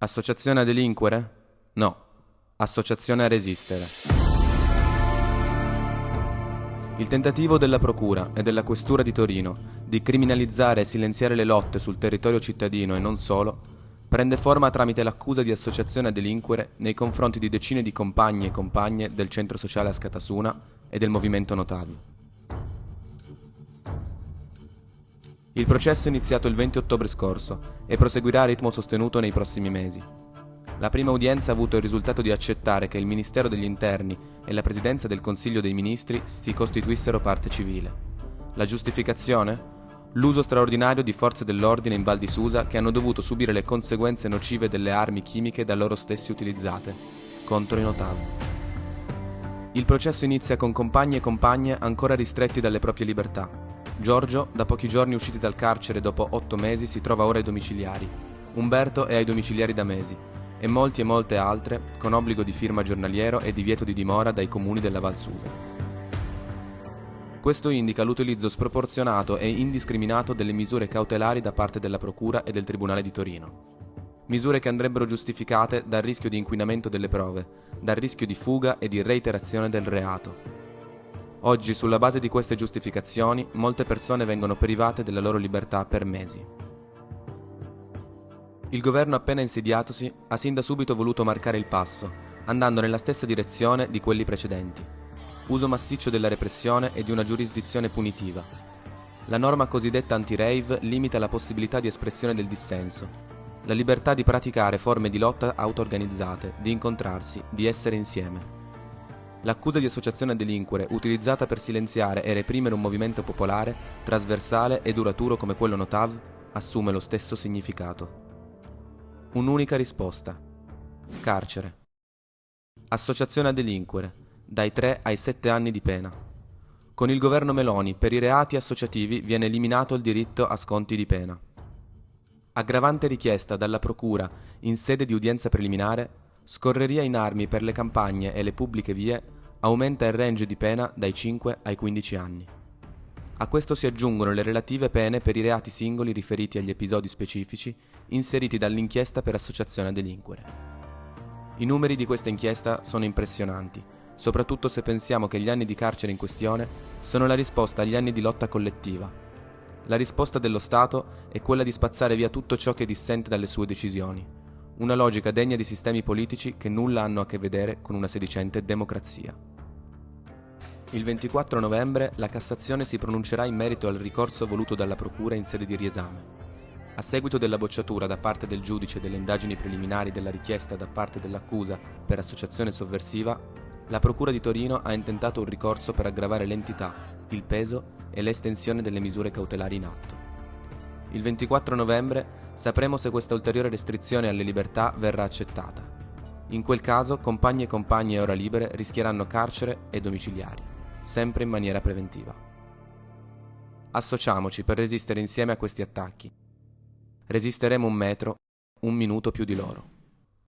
Associazione a delinquere? No. Associazione a resistere. Il tentativo della Procura e della Questura di Torino di criminalizzare e silenziare le lotte sul territorio cittadino e non solo prende forma tramite l'accusa di associazione a delinquere nei confronti di decine di compagni e compagne del centro sociale Ascatasuna e del movimento Notavi. Il processo è iniziato il 20 ottobre scorso e proseguirà a ritmo sostenuto nei prossimi mesi. La prima udienza ha avuto il risultato di accettare che il Ministero degli Interni e la Presidenza del Consiglio dei Ministri si costituissero parte civile. La giustificazione? L'uso straordinario di forze dell'ordine in Val di Susa che hanno dovuto subire le conseguenze nocive delle armi chimiche da loro stessi utilizzate, contro i notavi. Il processo inizia con compagni e compagne ancora ristretti dalle proprie libertà, Giorgio, da pochi giorni usciti dal carcere dopo otto mesi, si trova ora ai domiciliari. Umberto è ai domiciliari da mesi. E molti e molte altre, con obbligo di firma giornaliero e divieto di dimora dai comuni della Val Susa. Questo indica l'utilizzo sproporzionato e indiscriminato delle misure cautelari da parte della Procura e del Tribunale di Torino. Misure che andrebbero giustificate dal rischio di inquinamento delle prove, dal rischio di fuga e di reiterazione del reato, Oggi, sulla base di queste giustificazioni, molte persone vengono private della loro libertà per mesi. Il governo appena insediatosi ha sin da subito voluto marcare il passo, andando nella stessa direzione di quelli precedenti. Uso massiccio della repressione e di una giurisdizione punitiva. La norma cosiddetta anti-rave limita la possibilità di espressione del dissenso, la libertà di praticare forme di lotta auto-organizzate, di incontrarsi, di essere insieme. L'accusa di associazione a delinquere, utilizzata per silenziare e reprimere un movimento popolare, trasversale e duraturo come quello Notav, assume lo stesso significato. Un'unica risposta. Carcere. Associazione a delinquere, dai 3 ai 7 anni di pena. Con il governo Meloni, per i reati associativi viene eliminato il diritto a sconti di pena. Aggravante richiesta dalla Procura in sede di udienza preliminare Scorreria in armi per le campagne e le pubbliche vie aumenta il range di pena dai 5 ai 15 anni. A questo si aggiungono le relative pene per i reati singoli riferiti agli episodi specifici inseriti dall'inchiesta per associazione a delinquere. I numeri di questa inchiesta sono impressionanti, soprattutto se pensiamo che gli anni di carcere in questione sono la risposta agli anni di lotta collettiva. La risposta dello Stato è quella di spazzare via tutto ciò che dissente dalle sue decisioni, una logica degna di sistemi politici che nulla hanno a che vedere con una sedicente democrazia. Il 24 novembre la Cassazione si pronuncerà in merito al ricorso voluto dalla Procura in sede di riesame. A seguito della bocciatura da parte del giudice delle indagini preliminari della richiesta da parte dell'accusa per associazione sovversiva, la Procura di Torino ha intentato un ricorso per aggravare l'entità, il peso e l'estensione delle misure cautelari in atto. Il 24 novembre sapremo se questa ulteriore restrizione alle libertà verrà accettata. In quel caso compagni e compagni a ora libere rischieranno carcere e domiciliari, sempre in maniera preventiva. Associamoci per resistere insieme a questi attacchi. Resisteremo un metro, un minuto più di loro.